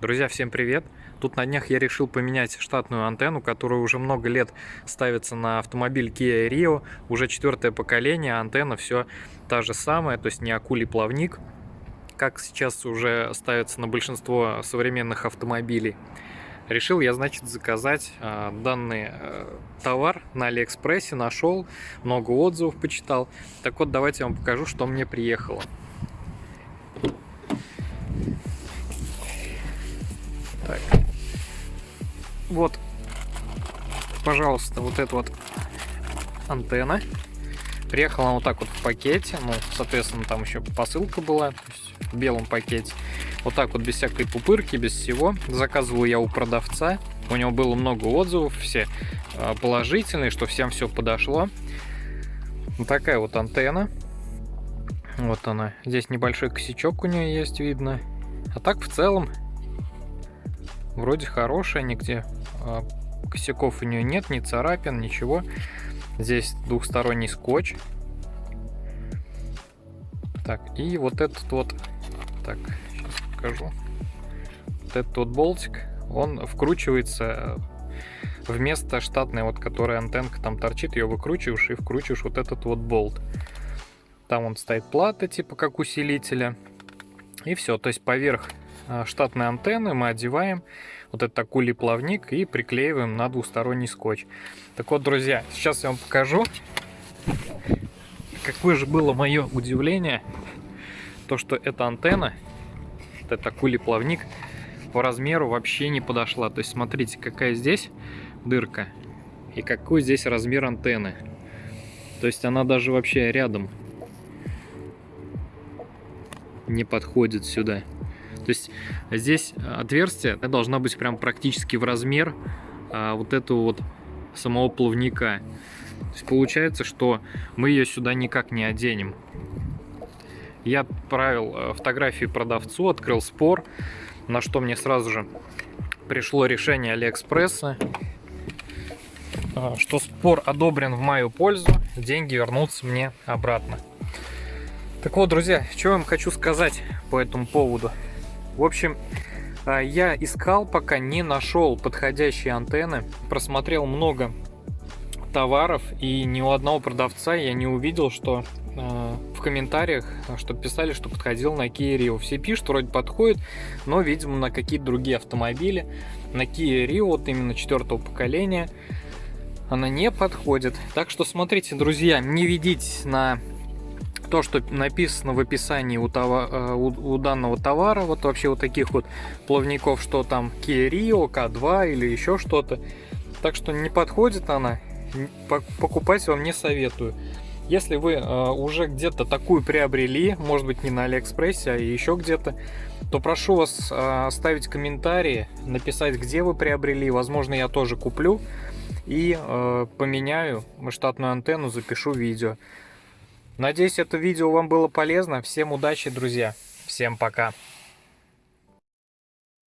Друзья, всем привет! Тут на днях я решил поменять штатную антенну, которая уже много лет ставится на автомобиль Kia Rio. Уже четвертое поколение, антенна все та же самая, то есть не акулий плавник, как сейчас уже ставится на большинство современных автомобилей. Решил я, значит, заказать э, данный э, товар на Алиэкспрессе, нашел, много отзывов почитал. Так вот, давайте я вам покажу, что мне приехало. Так. Вот, пожалуйста, вот эта вот антенна. Приехала она вот так вот в пакете. Ну, соответственно, там еще посылка была, в белом пакете. Вот так вот, без всякой пупырки, без всего. Заказывал я у продавца. У него было много отзывов, все а, положительные, что всем все подошло. Вот такая вот антенна. Вот она. Здесь небольшой косячок у нее есть, видно. А так в целом вроде хорошая, нигде а, косяков у нее нет, ни царапин, ничего. Здесь двухсторонний скотч. Так, и вот этот вот, так, сейчас покажу. Вот этот вот болтик, он вкручивается вместо штатной, вот которая антенка там торчит, ее выкручиваешь и вкручиваешь вот этот вот болт. Там он стоит плата, типа как усилителя. И все, то есть поверх а, штатной антенны мы одеваем вот этот акулий плавник и приклеиваем на двусторонний скотч. Так вот, друзья, сейчас я вам покажу, какое же было мое удивление, то, что эта антенна, этот акулий плавник, по размеру вообще не подошла. То есть, смотрите, какая здесь дырка и какой здесь размер антенны. То есть, она даже вообще рядом не подходит сюда. То есть здесь отверстие должна быть прям практически в размер а, вот этого вот самого плавника. То есть получается, что мы ее сюда никак не оденем. Я отправил э, фотографии продавцу, открыл спор, на что мне сразу же пришло решение Алиэкспресса, а, что спор одобрен в мою пользу, деньги вернутся мне обратно. Так вот, друзья, что я вам хочу сказать по этому поводу. В общем, а, я искал, пока не нашел подходящие антенны, просмотрел много товаров, и ни у одного продавца я не увидел, что э, в комментариях, что писали, что подходил на Kia Rio. Все пишут, вроде подходит, но, видимо, на какие-то другие автомобили. На Kia Rio, вот именно четвертого поколения, она не подходит. Так что смотрите, друзья, не ведитесь на то, что написано в описании у, товар, э, у, у данного товара, вот вообще вот таких вот плавников, что там Kia Rio, K2 или еще что-то. Так что не подходит она, покупать вам не советую. Если вы э, уже где-то такую приобрели, может быть не на Алиэкспрессе, а еще где-то, то прошу вас э, оставить комментарии, написать, где вы приобрели. Возможно, я тоже куплю и э, поменяю штатную антенну, запишу видео. Надеюсь, это видео вам было полезно. Всем удачи, друзья. Всем пока.